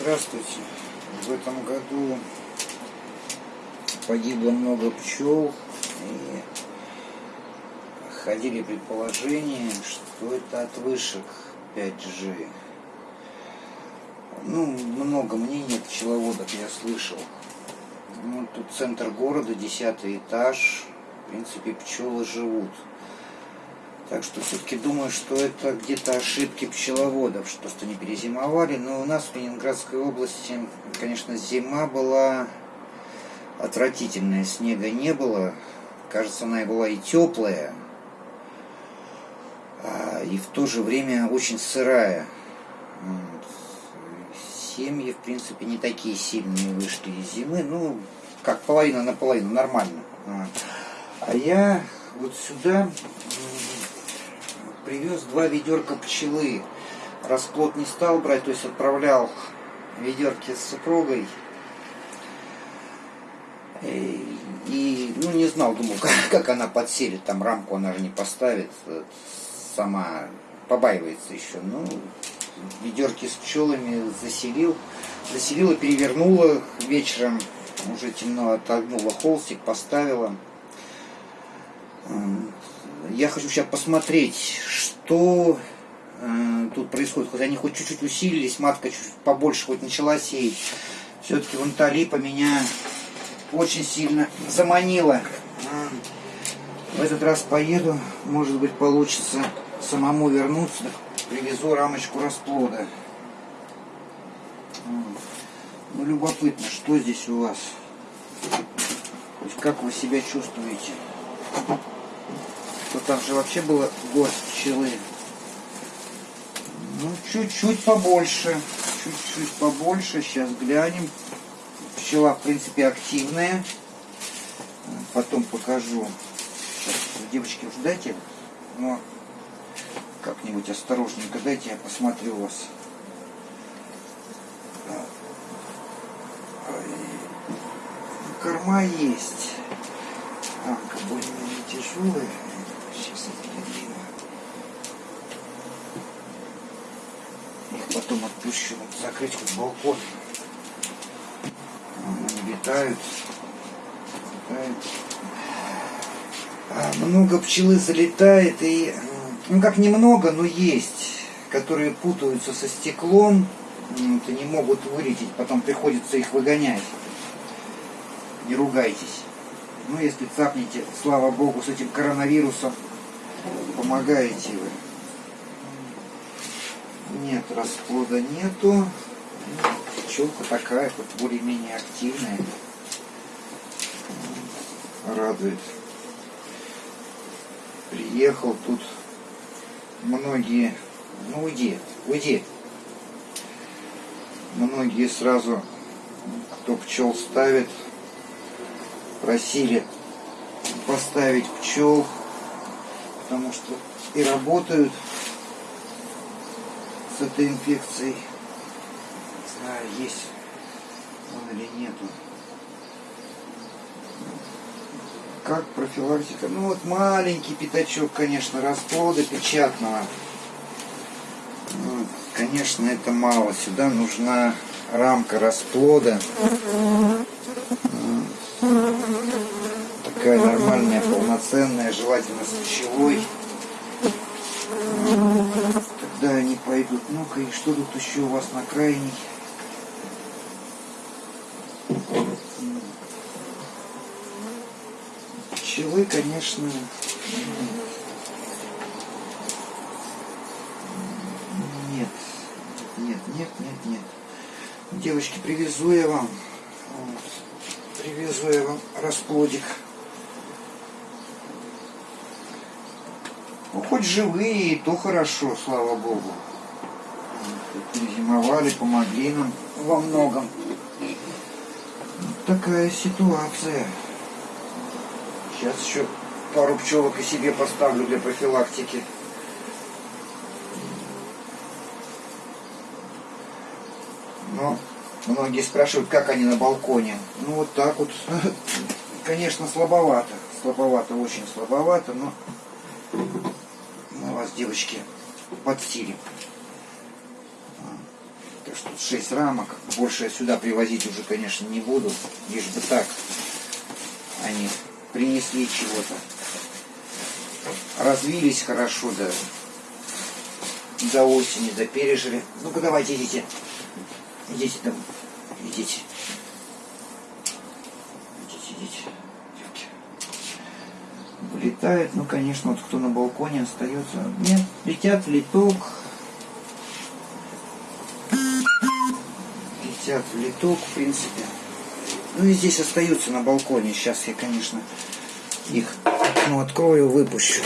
Здравствуйте. В этом году погибло много пчел и ходили предположения, что это от вышек 5G. Ну, много мнений пчеловодов я слышал. Ну, тут центр города, десятый этаж. В принципе, пчелы живут. Так что все-таки думаю, что это где-то ошибки пчеловодов, что просто не перезимовали. Но у нас в Ленинградской области, конечно, зима была отвратительная. Снега не было. Кажется, она и была и теплая, а, и в то же время очень сырая. Семьи, в принципе, не такие сильные вышли из зимы. Ну, как половина на половину, нормально. А я вот сюда привез два ведерка пчелы. Расплод не стал брать, то есть отправлял ведерки с супругой. И, и ну, не знал, думал, как, как она подселит, там рамку она же не поставит, сама побаивается еще. Ну, ведерки с пчелами заселил, заселила, перевернула вечером, уже темно отогнула холстик, поставила я хочу сейчас посмотреть, что э, тут происходит. Хоть они хоть чуть-чуть усилились, матка чуть побольше хоть начала сеять. Все-таки вон та липа меня очень сильно заманила. В этот раз поеду, может быть получится самому вернуться, привезу рамочку расплода. Ну, любопытно, что здесь у вас? Как вы себя чувствуете? Что там же вообще было гость пчелы. Ну, чуть-чуть побольше. Чуть-чуть побольше. Сейчас глянем. Пчела, в принципе, активная. Потом покажу. Сейчас, девочки, уж дайте. Но как-нибудь осторожненько дайте, я посмотрю вас. Корма есть. Рамка более-менее тяжелая. Сейчас отглядим. Их потом отпущу закрыть хоть балкон. Они летают. летают. А много пчелы залетает и, ну как немного, но есть, которые путаются со стеклом, вот, и не могут вылететь, потом приходится их выгонять. Не ругайтесь. Ну, если цапнете, слава богу, с этим коронавирусом, помогаете вы. Нет, расплода нету. Пчелка такая, вот более-менее активная. Радует. Приехал тут многие... Ну уйди, уйди. Многие сразу, кто пчел ставит, просили поставить пчел потому что и работают с этой инфекцией. Не знаю, есть он или нету. Как профилактика? Ну вот маленький пятачок, конечно, расплода печатного. Ну, конечно, это мало. Сюда нужна рамка расплода. Такая нормальная, полноценная, желательно с пчелой. Тогда они пойдут. Ну-ка, и что тут еще у вас на крайней? Пчелы, конечно, нет, нет, нет, нет, нет. Девочки, привезу я вам, привезу я вам расплодик. Ну, хоть живые, то хорошо, слава Богу. Перезимовали, помогли нам во многом. Вот такая ситуация. Сейчас еще пару пчелок и себе поставлю для профилактики. Но многие спрашивают, как они на балконе. Ну вот так вот. Конечно, слабовато. Слабовато, очень слабовато, но вас, девочки, подстилим. Так что 6 рамок. Больше я сюда привозить уже, конечно, не буду. Лишь бы так они принесли чего-то. Развились хорошо, да до осени, да пережили. Ну-ка давайте идите. Идите там. Идите. Идите, идите. Девки. Вылетает, ну конечно, вот кто на балконе остается. Нет, летят в литок. Летят в литок, в принципе. Ну и здесь остаются на балконе. Сейчас я, конечно, их ну, открою, выпущу.